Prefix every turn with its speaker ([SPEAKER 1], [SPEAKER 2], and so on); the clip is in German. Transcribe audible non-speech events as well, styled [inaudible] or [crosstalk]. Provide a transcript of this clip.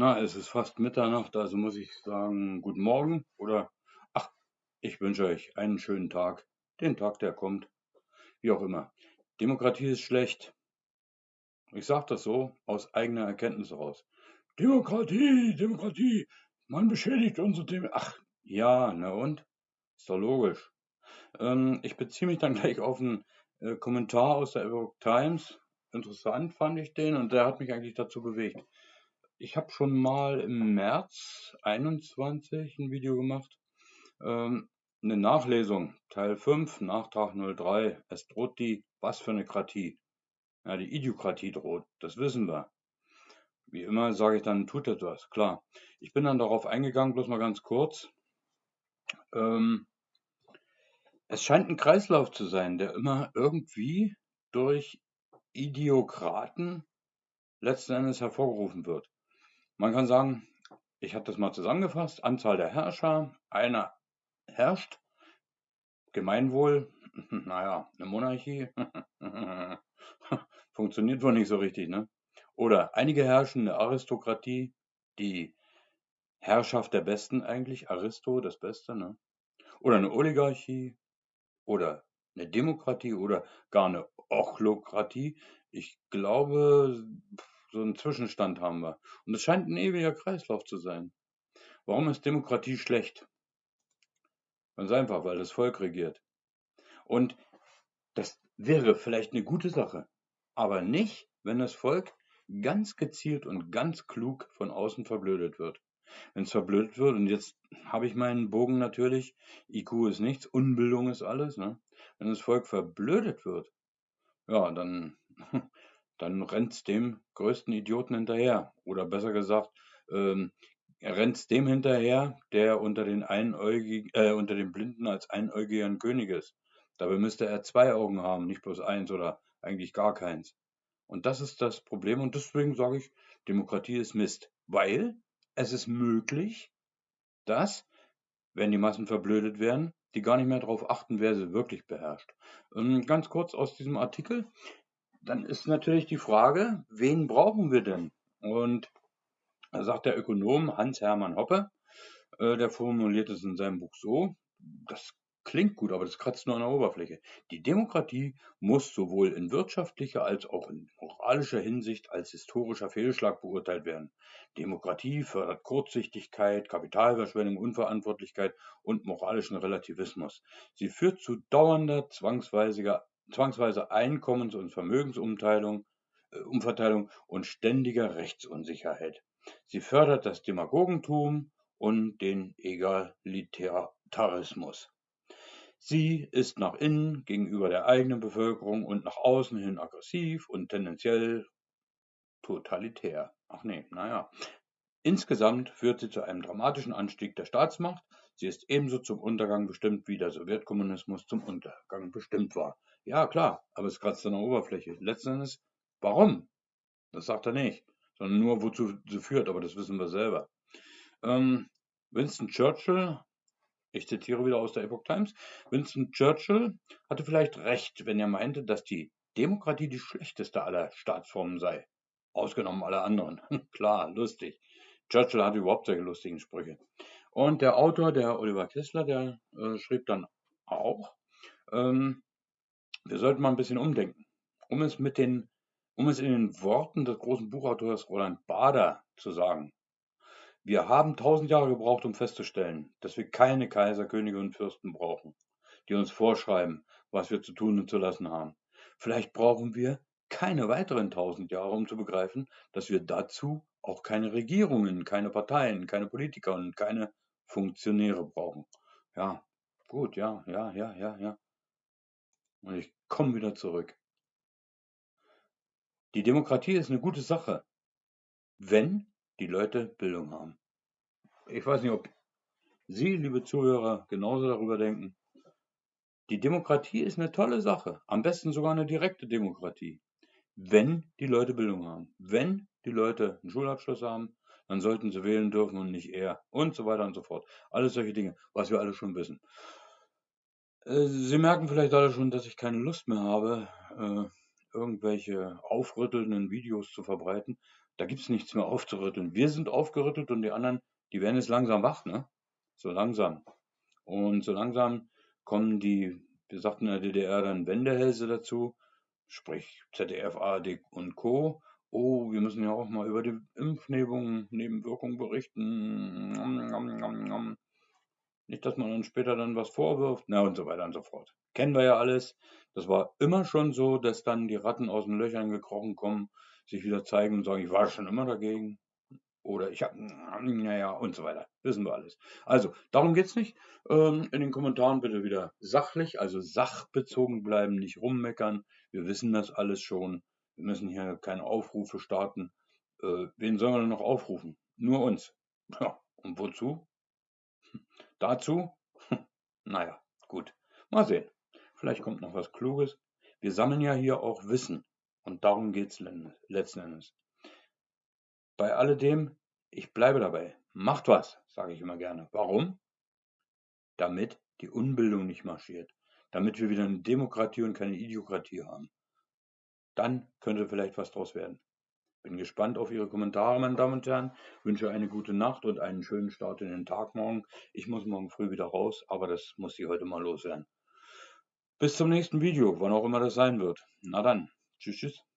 [SPEAKER 1] Na, es ist fast Mitternacht, also muss ich sagen, guten Morgen oder ach, ich wünsche euch einen schönen Tag, den Tag, der kommt, wie auch immer. Demokratie ist schlecht. Ich sage das so aus eigener Erkenntnis heraus. Demokratie, Demokratie, man beschädigt unsere Demokratie. Ach, ja, na und? Ist doch logisch. Ähm, ich beziehe mich dann gleich auf einen äh, Kommentar aus der Epoch Times. Interessant fand ich den und der hat mich eigentlich dazu bewegt. Ich habe schon mal im März 21 ein Video gemacht, ähm, 'ne Nachlesung, Teil 5, Nachtrag 03. Es droht die was für 'ne Kratie? Ja, die Idiokratie droht, das wissen wir. Wie immer sage ich dann: „Tut etwas“, klar. Ich bin dann darauf eingegangen, bloß mal ganz kurz. Ähm es scheint ein Kreislauf zu sein, der immer irgendwie durch Idiokraten letzten Endes hervorgerufen wird. Man kann sagen, ich habe das mal zusammengefasst, Anzahl der Herrscher, einer herrscht, Gemeinwohl, [laughs] naja, eine Monarchie, [laughs] funktioniert wohl nicht so richtig, ne? Oder einige herrschen, eine Aristokratie, die Herrschaft der Besten eigentlich, Aristo, das Beste, ne? Oder eine Oligarchie oder eine Demokratie oder gar eine Ochlokratie. Ich glaube, so einen Zwischenstand haben wir. Und es scheint ein ewiger Kreislauf zu sein. Warum ist Demokratie schlecht? Ganz einfach, weil das Volk regiert. Und das wäre vielleicht eine gute Sache, aber nicht, wenn das Volk ganz gezielt und ganz klug von außen verblödet wird. Wenn es verblödet wird, und jetzt habe ich meinen Bogen natürlich, IQ ist nichts, Unbildung ist alles, ne? Wenn das Volk verblödet wird, ja, dann dann rennt's dem größten Idioten hinterher. Oder besser gesagt, ähm, er rennt dem hinterher, der unter den Einäugig äh, unter den Blinden als einäugiger König ist. Dabei müsste er zwei Augen haben, nicht bloß eins oder eigentlich gar keins. Und das ist das Problem und deswegen sage ich, Demokratie ist Mist, weil es ist möglich, dass, wenn die Massen verblödet werden, die gar nicht mehr darauf achten, wer sie wirklich beherrscht. Ähm, ganz kurz aus diesem Artikel dann ist natürlich die Frage, wen brauchen wir denn? Und da sagt der Ökonom Hans-Hermann Hoppe, äh, der formuliert es in seinem Buch so, das klingt gut, aber das kratzt nur an der Oberfläche. Die Demokratie muss sowohl in wirtschaftlicher als auch in moralischer Hinsicht als historischer Fehlschlag beurteilt werden. Demokratie fördert Kurzsichtigkeit, Kapitalverschwendung, Unverantwortlichkeit und moralischen Relativismus. Sie führt zu dauernder zwangsweisiger zwangsweise Einkommens- und Vermögensumverteilung äh, Umverteilung und ständiger Rechtsunsicherheit. Sie fördert das Demagogentum und den Egalitarismus. Sie ist nach innen gegenüber der eigenen Bevölkerung und nach außen hin aggressiv und tendenziell totalitär. Ach nee, naja. Insgesamt führt sie zu einem dramatischen Anstieg der Staatsmacht. Sie ist ebenso zum Untergang bestimmt, wie der Sowjetkommunismus zum Untergang bestimmt war. Ja, klar, aber es kratzt an der Oberfläche. Letzten Endes, warum? Das sagt er nicht, sondern nur, wozu sie führt, aber das wissen wir selber. Ähm, Winston Churchill, ich zitiere wieder aus der Epoch Times, Winston Churchill hatte vielleicht recht, wenn er meinte, dass die Demokratie die schlechteste aller Staatsformen sei. Ausgenommen alle anderen. [laughs] Klar, lustig. Churchill hatte überhaupt solche lustigen Sprüche. Und der Autor, der Oliver Kessler, der äh, schrieb dann auch, ähm, wir sollten mal ein bisschen umdenken. Um es mit den, um es in den Worten des großen Buchautors Roland Bader zu sagen. Wir haben tausend Jahre gebraucht, um festzustellen, dass wir keine Kaiser, Könige und Fürsten brauchen, die uns vorschreiben, was wir zu tun und zu lassen haben. Vielleicht brauchen wir keine weiteren tausend Jahre, um zu begreifen, dass wir dazu auch keine Regierungen, keine Parteien, keine Politiker und keine Funktionäre brauchen. Ja, gut, ja, ja, ja, ja, ja. Und ich komme wieder zurück. Die Demokratie ist eine gute Sache, wenn die Leute Bildung haben. Ich weiß nicht, ob Sie, liebe Zuhörer, genauso darüber denken. Die Demokratie ist eine tolle Sache, am besten sogar eine direkte Demokratie, wenn die Leute Bildung haben. Wenn die Leute einen Schulabschluss haben, dann sollten sie wählen dürfen und nicht eher und so weiter und so fort. Alles solche Dinge, was wir alle schon wissen. Äh, Sie merken vielleicht alle schon, dass ich keine Lust mehr habe, äh, irgendwelche aufrüttelnden Videos zu verbreiten, Da gibt's nichts mehr aufzurütteln. Wir sind aufgerüttelt und die anderen, die werden jetzt langsam wach, ne? So langsam. Und so langsam kommen die, wir sagten in der DDR dann Wendehälse dazu, sprich ZDF, ARD und Co. Oh, wir müssen ja auch mal über die Impfnebenwirkungen Nebenwirkungen berichten. Nicht, dass man uns später dann was vorwirft, na und so weiter und so fort. Kennen wir ja alles. Das war immer schon so, dass dann die Ratten aus den Löchern gekrochen kommen, sich wieder zeigen und sagen, ich war schon immer dagegen. Oder ich habe, naja, und so weiter. Wissen wir alles. Also, darum geht's nicht. Ähm, in den Kommentaren bitte wieder sachlich, also sachbezogen bleiben, nicht rummeckern. Wir wissen das alles schon. Wir müssen hier keine Aufrufe starten. Äh, wen sollen wir denn noch aufrufen? Nur uns. Ja, und wozu? Dazu? naja, gut. Mal sehen. Vielleicht kommt noch was Kluges. Wir sammeln ja hier auch Wissen. Und darum geht's letzten Endes. Bei alledem, ich bleibe dabei. Macht was, sage ich immer gerne. Warum? Damit die Unbildung nicht marschiert. Damit wir wieder eine Demokratie und keine Idiokratie haben. Dann könnte vielleicht was draus werden. Bin gespannt auf Ihre Kommentare, meine Damen und Herren. Wünsche eine gute Nacht und einen schönen Start in den Tag morgen. Ich muss morgen früh wieder raus, aber das muss ich heute mal loswerden. Bis zum nächsten Video, wann auch immer das sein wird. Na dann, tschüss, tschüss.